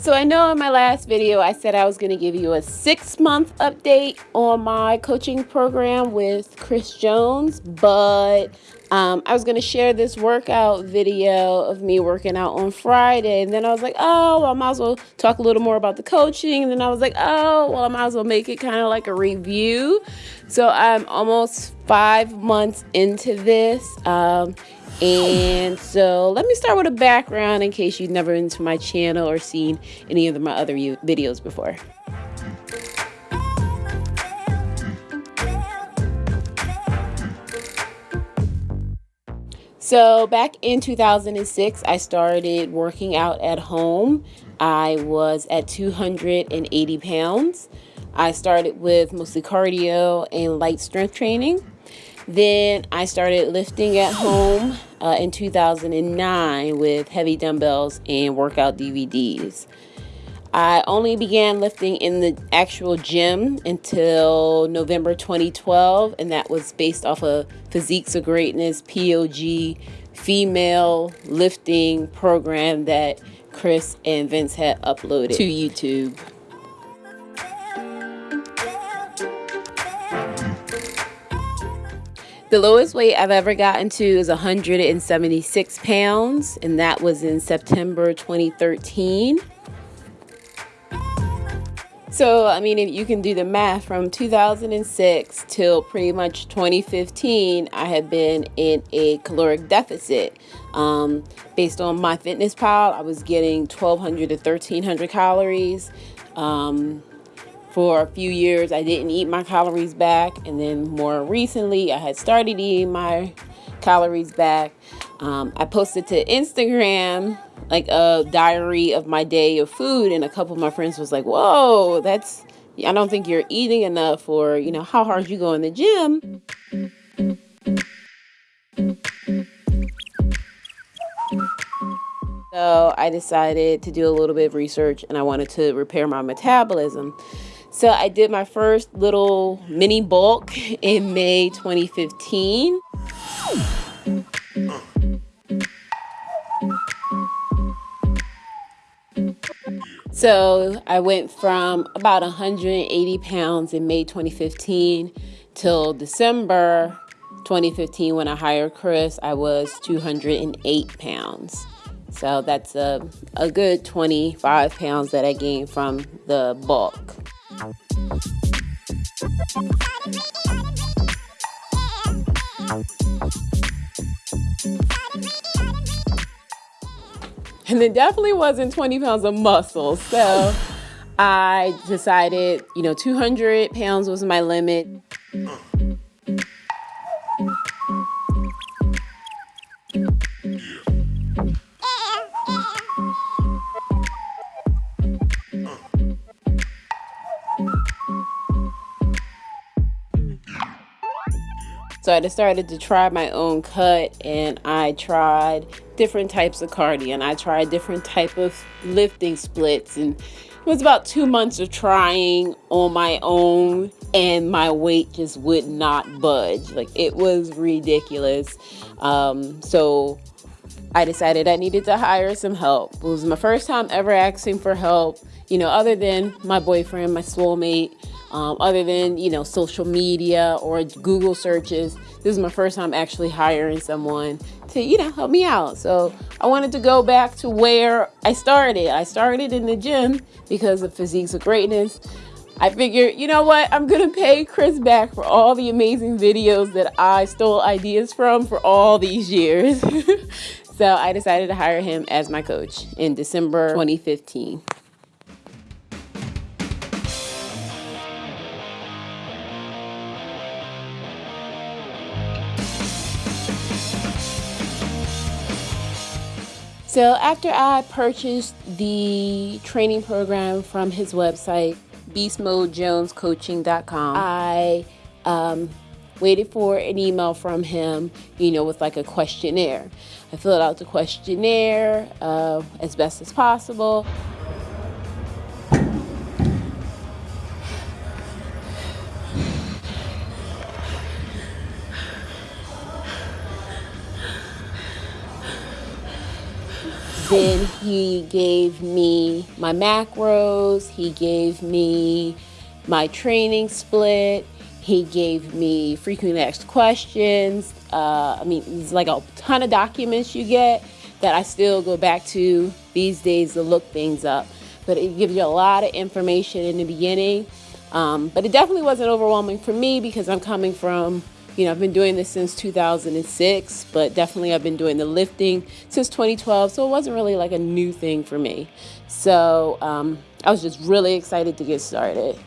So I know in my last video I said I was going to give you a six month update on my coaching program with Chris Jones, but um, I was going to share this workout video of me working out on Friday. And then I was like, oh, well, I might as well talk a little more about the coaching. And then I was like, oh, well, I might as well make it kind of like a review. So I'm almost five months into this. Um, and so let me start with a background in case you've never been to my channel or seen any of my other videos before. So back in 2006, I started working out at home. I was at 280 pounds. I started with mostly cardio and light strength training. Then I started lifting at home uh, in 2009 with heavy dumbbells and workout DVDs. I only began lifting in the actual gym until November 2012, and that was based off of Physiques of Greatness POG female lifting program that Chris and Vince had uploaded to YouTube. The lowest weight I've ever gotten to is 176 pounds, and that was in September 2013. So, I mean, if you can do the math from 2006 till pretty much 2015, I have been in a caloric deficit. Um, based on MyFitnessPal, I was getting 1,200 to 1,300 calories. Um, for a few years I didn't eat my calories back and then more recently I had started eating my calories back um, I posted to Instagram like a diary of my day of food and a couple of my friends was like whoa that's I don't think you're eating enough or you know how hard you go in the gym so I decided to do a little bit of research and I wanted to repair my metabolism so I did my first little mini bulk in May 2015. So I went from about 180 pounds in May 2015 till December 2015 when I hired Chris, I was 208 pounds. So that's a, a good 25 pounds that I gained from the bulk. And it definitely wasn't 20 pounds of muscle. So I decided, you know, 200 pounds was my limit. So I decided to try my own cut and I tried different types of cardio and I tried different type of lifting splits and it was about two months of trying on my own and my weight just would not budge. Like it was ridiculous. Um, so I decided I needed to hire some help. It was my first time ever asking for help, you know, other than my boyfriend, my soulmate um, other than you know social media or Google searches. This is my first time actually hiring someone to you know help me out. So I wanted to go back to where I started. I started in the gym because of Physiques of Greatness. I figured, you know what, I'm gonna pay Chris back for all the amazing videos that I stole ideas from for all these years. so I decided to hire him as my coach in December 2015. So after I purchased the training program from his website, beastmodejonescoaching.com, I um, waited for an email from him, you know, with like a questionnaire. I filled out the questionnaire uh, as best as possible. Then he gave me my macros, he gave me my training split, he gave me frequently asked questions. Uh, I mean, it's like a ton of documents you get that I still go back to these days to look things up. But it gives you a lot of information in the beginning. Um, but it definitely wasn't overwhelming for me because I'm coming from you know, I've been doing this since 2006, but definitely I've been doing the lifting since 2012, so it wasn't really like a new thing for me. So um, I was just really excited to get started.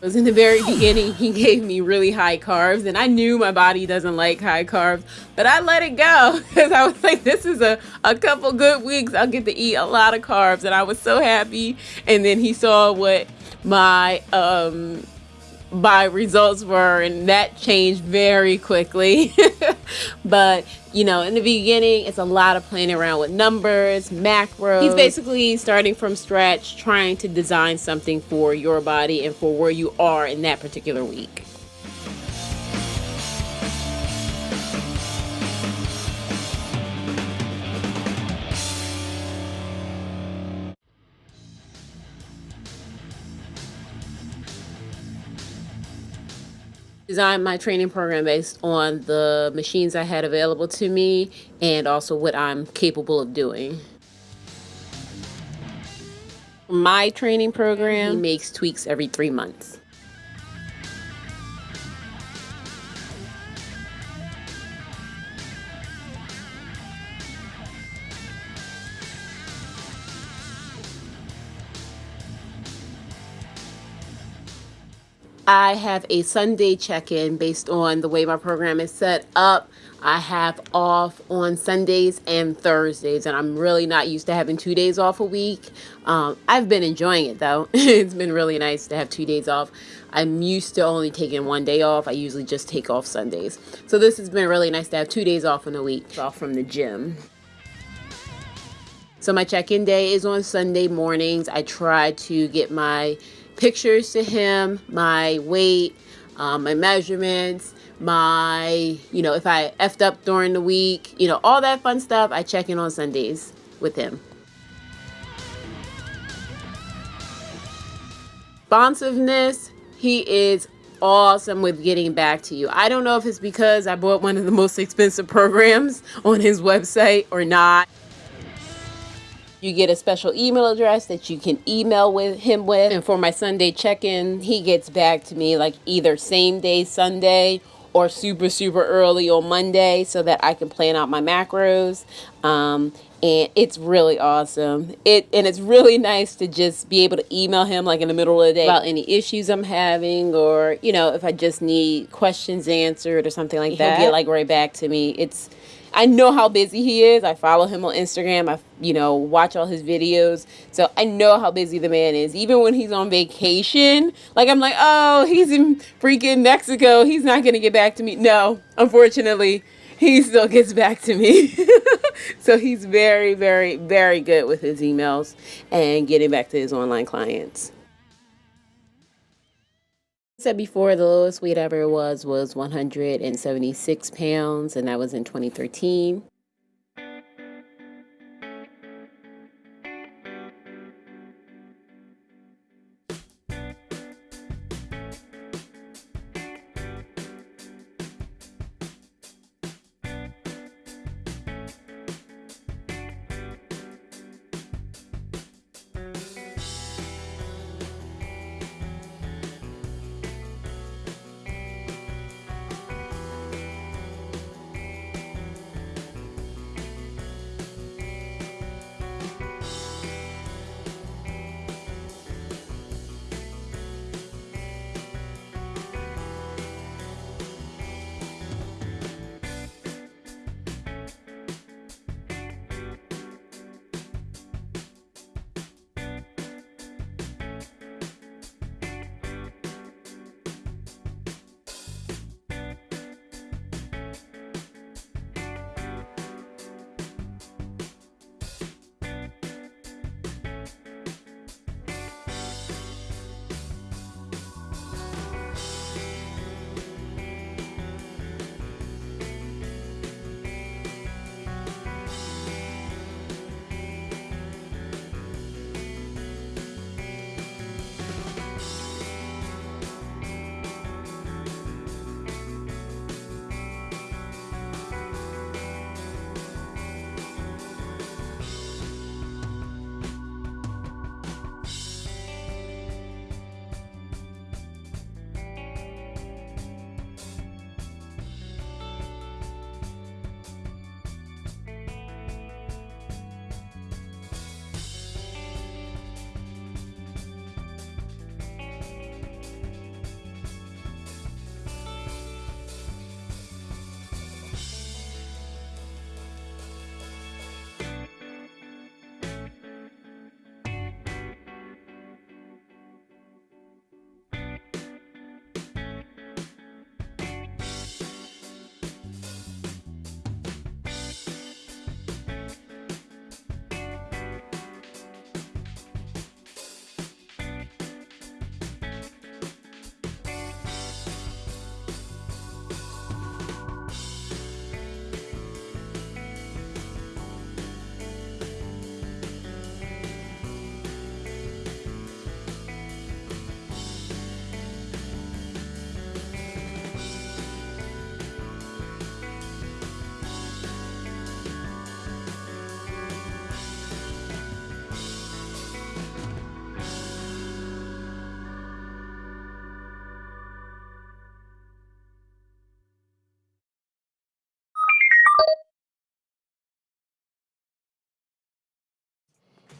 Was in the very beginning. He gave me really high carbs and i knew my body doesn't like high carbs but i let it go because i was like this is a, a couple good weeks. I'll get to eat a lot of carbs and i was so happy. And then he saw what my um my results were and that changed very quickly. But you know in the beginning it's a lot of playing around with numbers macros. He's basically starting from scratch trying to design something for your body and for where you are in that particular week designed my training program based on the machines I had available to me and also what I'm capable of doing. My training program he makes tweaks every three months. I have a Sunday check-in based on the way my program is set up. I have off on Sundays and Thursdays, and I'm really not used to having two days off a week. Um, I've been enjoying it though. it's been really nice to have two days off. I'm used to only taking one day off. I usually just take off Sundays. So this has been really nice to have two days off in a week off from the gym. So my check-in day is on Sunday mornings. I try to get my pictures to him, my weight, um, my measurements, my, you know, if I effed up during the week, you know, all that fun stuff. I check in on Sundays with him. Responsiveness, he is awesome with getting back to you. I don't know if it's because I bought one of the most expensive programs on his website or not. You get a special email address that you can email with him with. And for my Sunday check-in, he gets back to me like either same day Sunday or super, super early on Monday so that I can plan out my macros. Um, and it's really awesome. It and it's really nice to just be able to email him like in the middle of the day about any issues I'm having or you know if I just need questions answered or something like that. He'll get like right back to me. It's I know how busy he is. I follow him on Instagram. I, you know, watch all his videos. So I know how busy the man is. Even when he's on vacation, like I'm like, oh, he's in freaking Mexico. He's not going to get back to me. No, unfortunately, he still gets back to me. so he's very, very, very good with his emails and getting back to his online clients said before the lowest weight ever was was 176 pounds and that was in 2013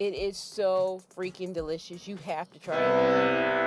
It is so freaking delicious. You have to try it.